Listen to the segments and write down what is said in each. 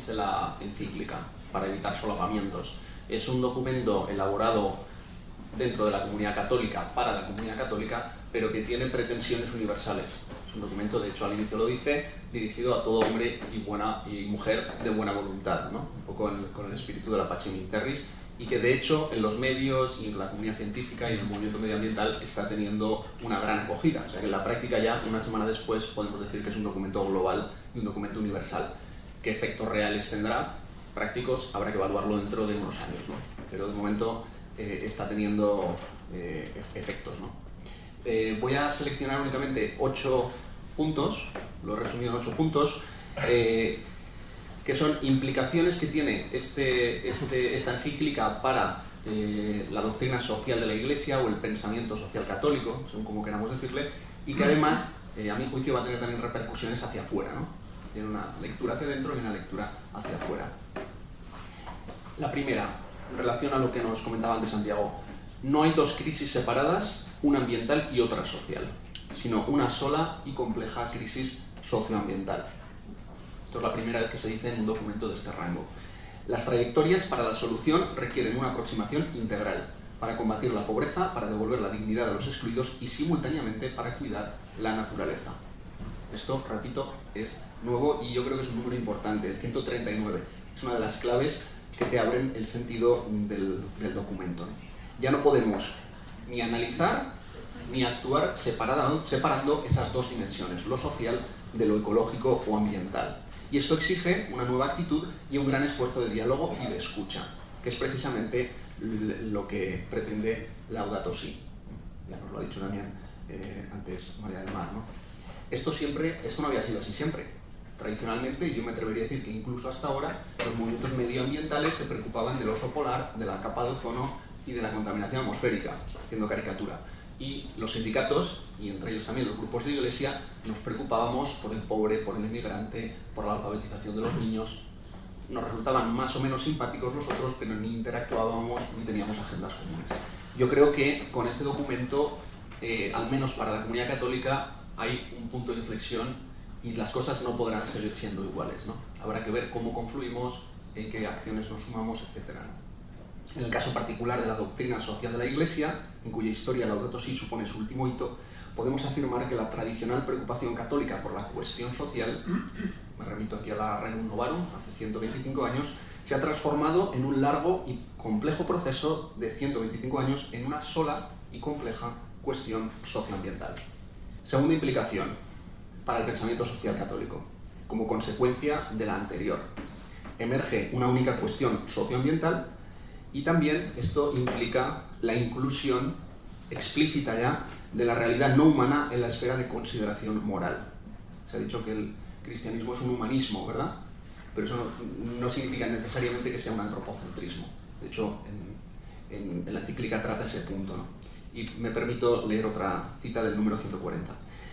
existe la encíclica, para evitar solapamientos. Es un documento elaborado dentro de la comunidad católica, para la comunidad católica, pero que tiene pretensiones universales. Es un documento, de hecho al inicio lo dice, dirigido a todo hombre y, buena, y mujer de buena voluntad, ¿no? un poco con el espíritu de la Pacem Terris, y que de hecho en los medios y en la comunidad científica y en el movimiento medioambiental está teniendo una gran acogida. O sea que en la práctica ya, una semana después, podemos decir que es un documento global y un documento universal. ¿Qué efectos reales tendrá? Prácticos, habrá que evaluarlo dentro de unos años, ¿no? pero de momento eh, está teniendo eh, efectos. Eh, voy a seleccionar únicamente ocho puntos, lo he resumido en ocho puntos, que son implicaciones que tiene este, este, esta encíclica para la doctrina social de la Iglesia o el pensamiento social católico, según como queramos decirle, y que además, a mi juicio, va a tener también repercusiones hacia afuera. Tiene una lectura hacia adentro y una lectura hacia afuera. La primera, en relación a lo que nos comentaba antes Santiago, no hay dos crisis separadas, una ambiental y otra social, sino una sola y compleja crisis socioambiental. Esto es la primera vez que se dice en un documento de este rango. Las trayectorias para la solución requieren una aproximación integral para combatir la pobreza, para devolver la dignidad a los excluidos y simultáneamente para cuidar la naturaleza. Esto, repito, es nuevo y yo creo que es un número importante, el 139. Es una de las claves que te abren el sentido del, documento. Ya no podemos ni analizar ni actuar separando esas dos dimensiones, lo social de lo ecológico o ambiental. Y esto exige una nueva actitud y un gran esfuerzo de diálogo y de escucha, que es precisamente lo que pretende Laudato Si. Ya nos lo ha dicho también eh, antes María del Mar. ¿no? Esto, siempre, esto no había sido así siempre. Tradicionalmente, yo me atrevería a decir que incluso hasta ahora, los movimientos medioambientales se preocupaban del oso polar, de la capa de ozono y de la contaminación atmosférica, haciendo caricatura y los sindicatos, y entre ellos también los grupos de iglesia, nos preocupábamos por el pobre, por el inmigrante, por la alfabetización de los niños. Nos resultaban más o menos simpáticos los otros, pero ni interactuábamos ni teníamos agendas comunes. Yo creo que con este documento, eh, al menos para la comunidad católica, hay un punto de inflexión y las cosas no podrán seguir siendo iguales. ¿no? Habrá que ver cómo confluimos, en qué acciones nos sumamos, etc. En el caso particular de la doctrina social de la Iglesia, en cuya historia Laudato Si supone su último hito, podemos afirmar que la tradicional preocupación católica por la cuestión social, me remito aquí a la Regnum Novarum, hace 125 años, se ha transformado en un largo y complejo proceso de 125 años en una sola y compleja cuestión socioambiental. Segunda implicación para el pensamiento social católico, como consecuencia de la anterior. Emerge una única cuestión socioambiental y también esto implica la inclusión explícita ya de la realidad no humana en la esfera de consideración moral. Se ha dicho que el cristianismo es un humanismo, ¿verdad? Pero eso no, significa necesariamente que sea un antropocentrismo. De hecho, en, la encíclica trata ese punto. Y me permito leer otra cita del número 140.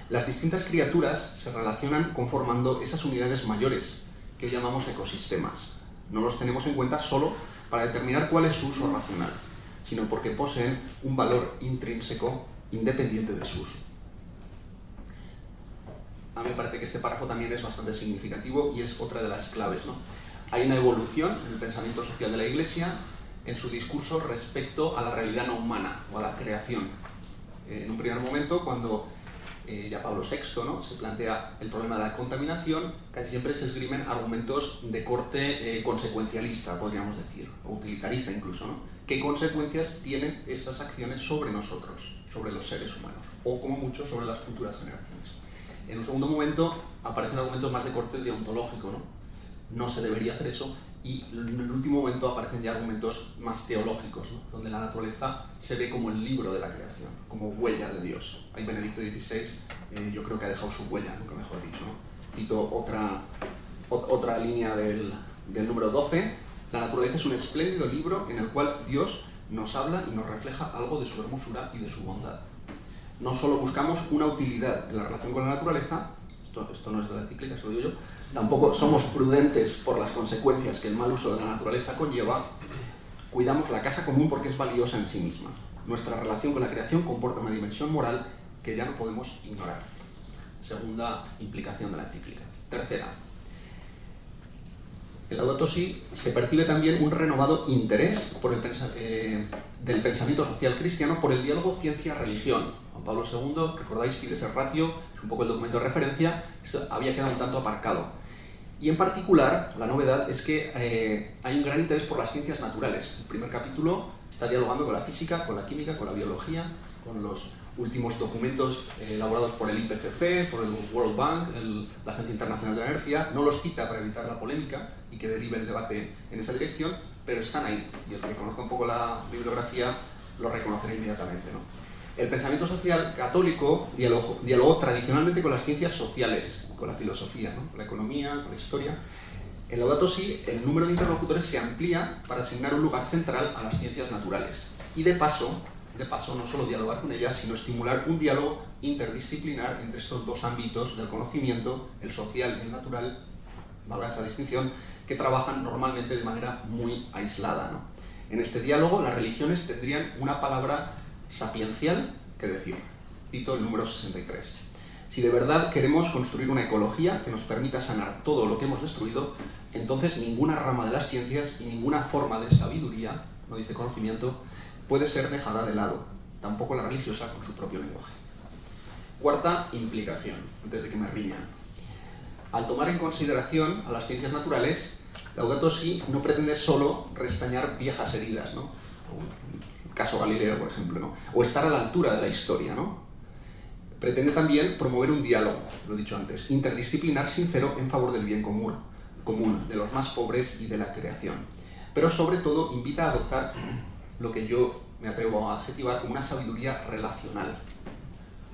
Las distintas criaturas se relacionan conformando esas unidades mayores que hoy llamamos ecosistemas. No los tenemos en cuenta solo para determinar cuál es su uso racional, sino porque poseen un valor intrínseco independiente de su uso. A mí me parece que este párrafo también es bastante significativo y es otra de las claves. ¿no? Hay una evolución en el pensamiento social de la Iglesia en su discurso respecto a la realidad no humana o a la creación. En un primer momento, cuando eh, ya Pablo VI, ¿no? se plantea el problema de la contaminación, casi siempre se esgrimen argumentos de corte eh, consecuencialista, podríamos decir, o utilitarista incluso. ¿no? ¿Qué consecuencias tienen esas acciones sobre nosotros, sobre los seres humanos, o como mucho sobre las futuras generaciones? En un segundo momento aparecen argumentos más de corte deontológico, ¿no? No se debería hacer eso, y en el último momento aparecen ya argumentos más teológicos, donde la naturaleza se ve como el libro de la creación, como huella de Dios. Ahí Benedicto XVI eh, yo creo que ha dejado su huella, nunca mejor dicho. Cito otra, otra línea del, del número 12. La naturaleza es un espléndido libro en el cual Dios nos habla y nos refleja algo de su hermosura y de su bondad. No solo buscamos una utilidad en la relación con la naturaleza, esto, esto no es de la encíclica, se lo digo yo, tampoco somos prudentes por las consecuencias que el mal uso de la naturaleza conlleva, cuidamos la casa común porque es valiosa en sí misma. Nuestra relación con la creación comporta una dimensión moral que ya no podemos ignorar. Segunda implicación de la encíclica. Tercera, En Laudato se percibe también un renovado interés por el eh, del pensamiento social cristiano por el diálogo ciencia-religión. Juan Pablo II, recordáis, Fides el Ratio, es un poco el documento de referencia, había quedado un tanto aparcado. Y en particular, la novedad es que eh, hay un gran interés por las ciencias naturales. El primer capítulo está dialogando con la física, con la química, con la biología, con los últimos documentos eh, elaborados por el IPCC, por el World Bank, la Agencia Internacional de la Energía. No los cita para evitar la polémica y que derive el debate en esa dirección, pero están ahí. Y el que conozca un poco la bibliografía lo reconocerá inmediatamente. ¿no? El pensamiento social católico dialogó, tradicionalmente con las ciencias sociales, con la filosofía, con la economía, con la historia. En Laudato Si, el número de interlocutores se amplía para asignar un lugar central a las ciencias naturales. Y de paso, de paso, no solo dialogar con ellas, sino estimular un diálogo interdisciplinar entre estos dos ámbitos del conocimiento, el social y el natural, valga esa distinción, que trabajan normalmente de manera muy aislada. En este diálogo, las religiones tendrían una palabra sapiencial que decir. Cito el número 63. Si de verdad queremos construir una ecología que nos permita sanar todo lo que hemos destruido, entonces ninguna rama de las ciencias y ninguna forma de sabiduría, no dice conocimiento, puede ser dejada de lado, tampoco la religiosa con su propio lenguaje. Cuarta implicación, antes de que me riñan. Al tomar en consideración a las ciencias naturales, Laudato Si no pretende solo restañar viejas heridas, ¿no? caso Galileo, por ejemplo, ¿no? o estar a la altura de la historia. ¿no? Pretende también promover un diálogo, lo he dicho antes, interdisciplinar sincero en favor del bien común, común, de los más pobres y de la creación. Pero sobre todo invita a adoptar lo que yo me atrevo a adjetivar como una sabiduría relacional.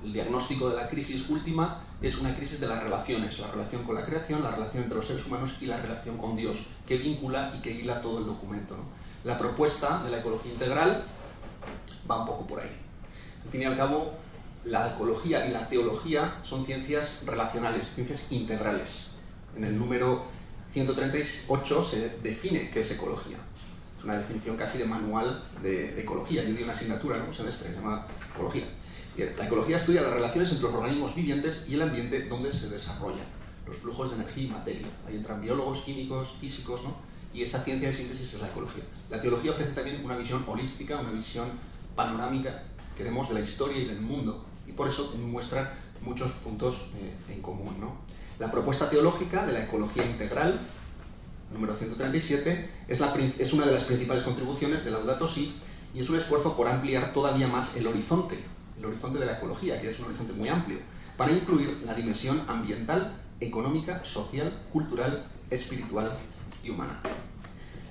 El diagnóstico de la crisis última es una crisis de las relaciones, la relación con la creación, la relación entre los seres humanos y la relación con Dios, que vincula y que hila todo el documento. La propuesta de la ecología integral va un poco por ahí. Al fin y al cabo, la ecología y la teología son ciencias relacionales, ciencias integrales. En el número 138 se define qué es ecología. Una definición casi de manual de, ecología. Yo di una asignatura en un semestre que se llama ecología. La ecología estudia las relaciones entre los organismos vivientes y el ambiente donde se desarrollan los flujos de energía y materia. Ahí entran biólogos, químicos, físicos, ¿no? y esa ciencia de síntesis es la ecología. La teología ofrece también una visión holística, una visión panorámica, queremos, de la historia y del mundo, y por eso muestra muchos puntos eh, en común. ¿no? La propuesta teológica de la ecología integral, número 137, es, la, es una de las principales contribuciones de Laudato Si, y es un esfuerzo por ampliar todavía más el horizonte, el horizonte de la ecología, que es un horizonte muy amplio, para incluir la dimensión ambiental, económica, social, cultural, espiritual y humana.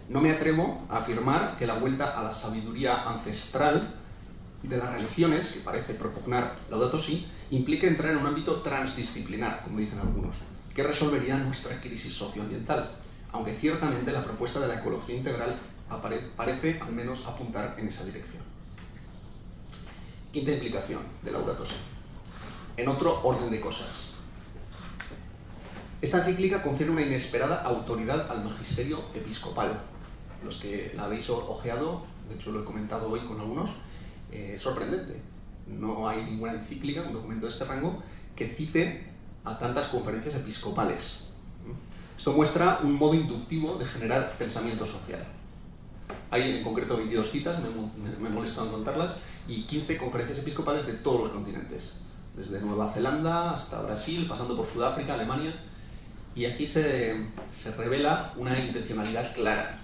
No me atrevo a afirmar que la vuelta a la sabiduría ancestral de las religiones, que parece propugnar Laudato Si, implique entrar en un ámbito transdisciplinar, como dicen algunos, que resolvería nuestra crisis socioambiental, aunque ciertamente la propuesta de la ecología integral parece al menos apuntar en esa dirección. Quinta implicación de Laudato Si. En otro orden de cosas, esta encíclica confiere una inesperada autoridad al magisterio episcopal. Los que la habéis ojeado, de hecho lo he comentado hoy con algunos, eh, sorprendente. No hay ninguna encíclica, un documento de este rango, que cite a tantas conferencias episcopales. Esto muestra un modo inductivo de generar pensamiento social. Hay en concreto 22 citas, me, me, he molestado en contarlas, y 15 conferencias episcopales de todos los continentes, desde Nueva Zelanda hasta Brasil, pasando por Sudáfrica, Alemania, y aquí se, se revela una intencionalidad clara.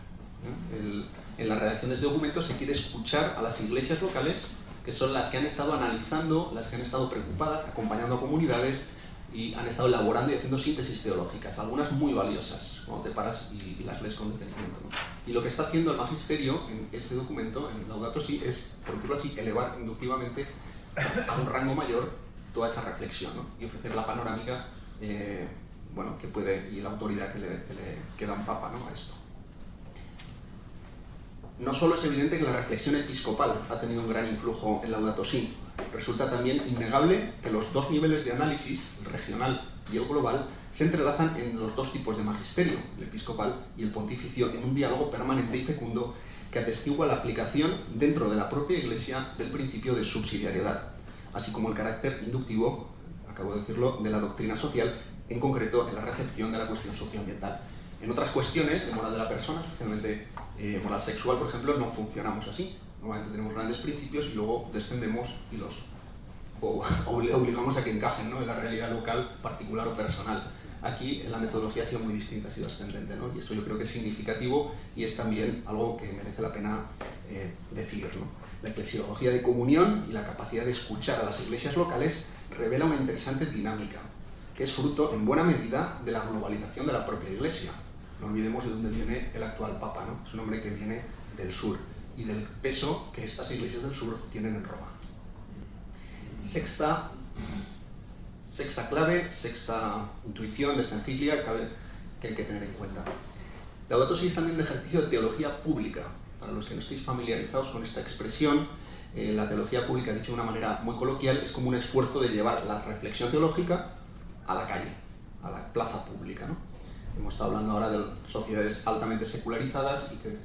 en la redacción de este documento se quiere escuchar a las iglesias locales, que son las que han estado analizando, las que han estado preocupadas, acompañando a comunidades y han estado elaborando y haciendo síntesis teológicas, algunas muy valiosas, cuando te paras y, las lees con detenimiento. Y lo que está haciendo el magisterio en este documento, en Laudato Si, es, por decirlo así, elevar inductivamente a un rango mayor toda esa reflexión y ofrecer la panorámica eh, bueno, que puede, y la autoridad que le, que le, papa ¿no? a esto. No solo es evidente que la reflexión episcopal ha tenido un gran influjo en Laudato Si, resulta también innegable que los dos niveles de análisis, el regional y el global, se entrelazan en los dos tipos de magisterio, el episcopal y el pontificio, en un diálogo permanente y fecundo que atestigua la aplicación dentro de la propia Iglesia del principio de subsidiariedad, así como el carácter inductivo, acabo de decirlo, de la doctrina social en concreto en la recepción de la cuestión socioambiental. En otras cuestiones de moral de la persona, especialmente eh, moral sexual, por ejemplo, no funcionamos así. Normalmente tenemos grandes principios y luego descendemos y los obligamos a que encajen ¿no? en la realidad local, particular o personal. Aquí la metodología ha sido muy distinta, ha sido ascendente, ¿no? y eso yo creo que es significativo y es también algo que merece la pena eh, decir. ¿no? La eclesiología de comunión y la capacidad de escuchar a las iglesias locales revela una interesante dinámica, que es fruto en buena medida de la globalización de la propia iglesia. No olvidemos de dónde viene el actual Papa, ¿no? es un hombre que viene del sur y del peso que estas iglesias del sur tienen en Roma. Sexta, sexta clave, sexta intuición de esta encíclica que hay que tener en cuenta. Laudato Si es también un ejercicio de teología pública. Para los que no estéis familiarizados con esta expresión, eh, la teología pública, dicho de una manera muy coloquial, es como un esfuerzo de llevar la reflexión teológica a la calle, a la plaza pública. ¿no? Hemos estado hablando ahora de sociedades altamente secularizadas y qué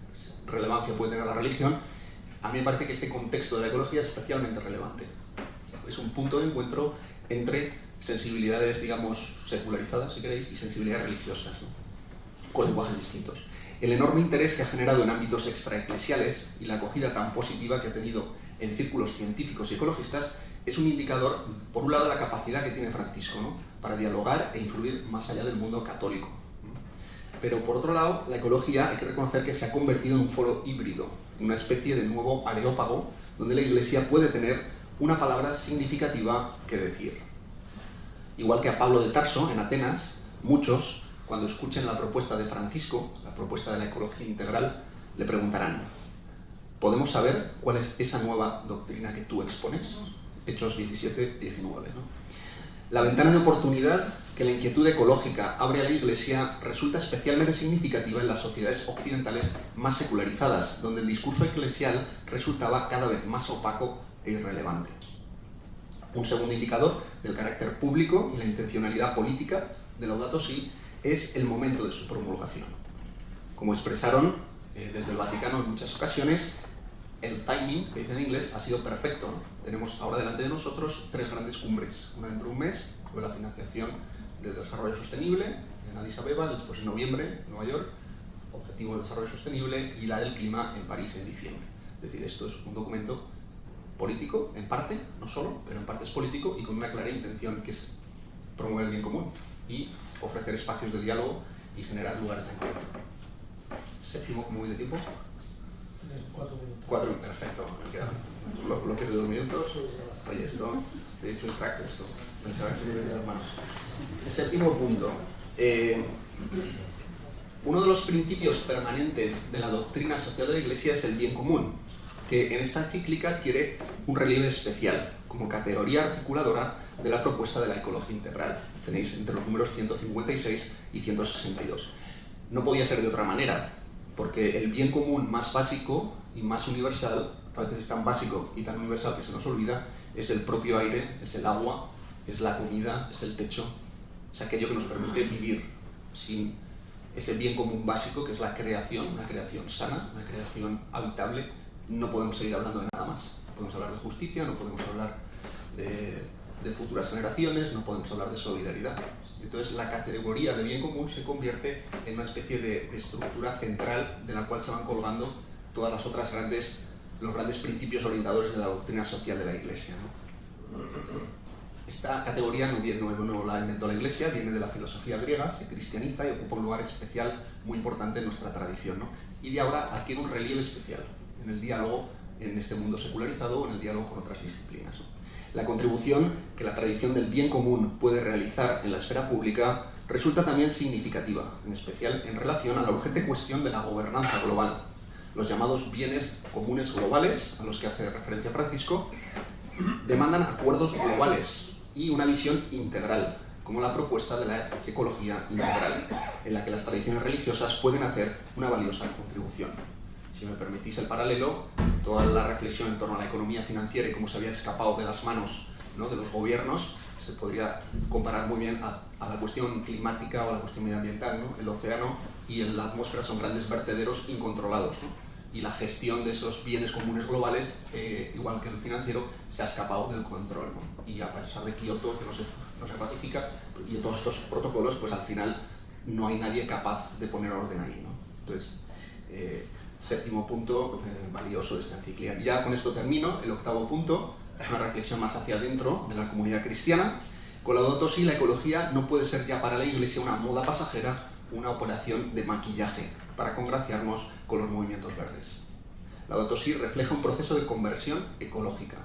relevancia puede tener la religión. A mí me parece que este contexto de la ecología es especialmente relevante. Es un punto de encuentro entre sensibilidades, digamos, secularizadas, si queréis, y sensibilidades religiosas, con lenguajes distintos. El enorme interés que ha generado en ámbitos extraeclesiales y la acogida tan positiva que ha tenido en círculos científicos y ecologistas es un indicador, por un lado, de la capacidad que tiene Francisco ¿no? para dialogar e influir más allá del mundo católico. Pero por otro lado, la ecología hay que reconocer que se ha convertido en un foro híbrido, una especie de nuevo areópago donde la Iglesia puede tener una palabra significativa que decir. Igual que a Pablo de Tarso, en Atenas, muchos, cuando escuchen la propuesta de Francisco, la propuesta de la ecología integral, le preguntarán, ¿podemos saber cuál es esa nueva doctrina que tú expones? Hechos 17, 19. La ventana de oportunidad que la inquietud ecológica abre a la Iglesia resulta especialmente significativa en las sociedades occidentales más secularizadas, donde el discurso eclesial resultaba cada vez más opaco e irrelevante. Un segundo indicador del carácter público y la intencionalidad política de Laudato Si es el momento de su promulgación. Como expresaron eh, desde el Vaticano en muchas ocasiones, el timing, que dice en inglés, ha sido perfecto. Tenemos ahora delante de nosotros tres grandes cumbres. Una dentro de un mes, sobre la financiación del desarrollo sostenible en Addis Abeba, después en noviembre en Nueva York, Objetivo de Desarrollo Sostenible, y la del clima en París en diciembre. Es decir, esto es un documento político, en parte, no solo, pero en parte es político y con una clara intención que es promover el bien común y ofrecer espacios de diálogo y generar lugares de encuentro. Séptimo, ¿cómo voy de tiempo? Cuatro minutos. Cuatro, perfecto, quedan bloques de dos minutos. Oye, esto, he hecho un crack esto. Pensaba que se me las manos. El séptimo punto. Eh, uno de los principios permanentes de la doctrina social de la Iglesia es el bien común, que en esta encíclica adquiere un relieve especial como categoría articuladora de la propuesta de la ecología integral. Tenéis entre los números 156 y 162. No podía ser de otra manera, porque el bien común más básico y más universal, a veces es tan básico y tan universal que se nos olvida, es el propio aire, es el agua, es la comida, es el techo, es aquello que nos permite vivir sin ese bien común básico que es la creación, una creación sana, una creación habitable, no podemos seguir hablando de nada más. No podemos hablar de justicia, no podemos hablar de, de futuras generaciones, no podemos hablar de solidaridad. Entonces la categoría de bien común se convierte en una especie de estructura central de la cual se van colgando todas las otras grandes, los grandes principios orientadores de la doctrina social de la Iglesia. Esta categoría no, viene, no, la inventó la Iglesia, viene de la filosofía griega, se cristianiza y ocupa un lugar especial muy importante en nuestra tradición. Y de ahora adquiere un relieve especial en el diálogo en este mundo secularizado o en el diálogo con otras disciplinas. La contribución que la tradición del bien común puede realizar en la esfera pública resulta también significativa, en especial en relación a la urgente cuestión de la gobernanza global. Los llamados bienes comunes globales, a los que hace referencia Francisco, demandan acuerdos globales y una visión integral, como la propuesta de la ecología integral, en la que las tradiciones religiosas pueden hacer una valiosa contribución. Si me permitís el paralelo, toda la reflexión en torno a la economía financiera y cómo se había escapado de las manos ¿no? de los gobiernos se podría comparar muy bien a, a, la cuestión climática o a la cuestión medioambiental. ¿no? El océano y la atmósfera son grandes vertederos incontrolados. ¿no? Y la gestión de esos bienes comunes globales, eh, igual que el financiero, se ha escapado del control. ¿no? Y a pesar de Kioto, que no se, no se ratifica, y de todos estos protocolos, pues al final no hay nadie capaz de poner orden ahí. Entonces, eh, séptimo punto eh, valioso de esta encíclica. Ya con esto termino. El octavo punto una reflexión más hacia adentro de la comunidad cristiana. Con la Si, la ecología no puede ser ya para la Iglesia una moda pasajera, una operación de maquillaje para congraciarnos con los movimientos verdes. La Si refleja un proceso de conversión ecológica.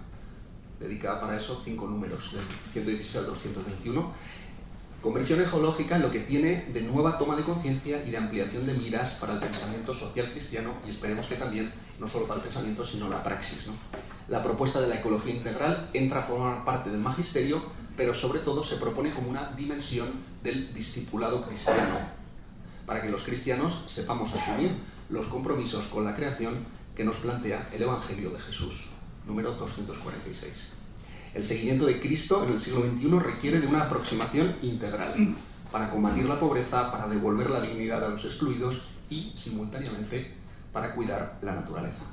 Dedica para eso cinco números, del 116 al 221, Conversión ecológica lo que tiene de nueva toma de conciencia y de ampliación de miras para el pensamiento social cristiano y esperemos que también, no solo para el pensamiento, sino la praxis. La propuesta de la ecología integral entra a formar parte del magisterio, pero sobre todo se propone como una dimensión del discipulado cristiano, para que los cristianos sepamos asumir los compromisos con la creación que nos plantea el Evangelio de Jesús, número 246. El seguimiento de Cristo en el siglo XXI requiere de una aproximación integral para combatir la pobreza, para devolver la dignidad a los excluidos y, simultáneamente, para cuidar la naturaleza.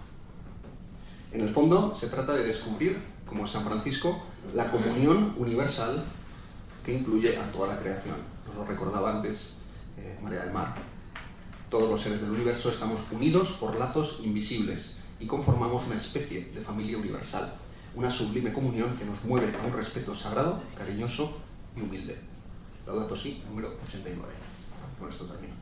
En el fondo, se trata de descubrir, como San Francisco, la comunión universal que incluye a toda la creación. Nos lo recordaba antes eh, María del Mar. Todos los seres del universo estamos unidos por lazos invisibles y conformamos una especie de familia universal una sublime comunión que nos mueve a un respeto sagrado, cariñoso y humilde. Laudato Si, número 89. Con esto termino.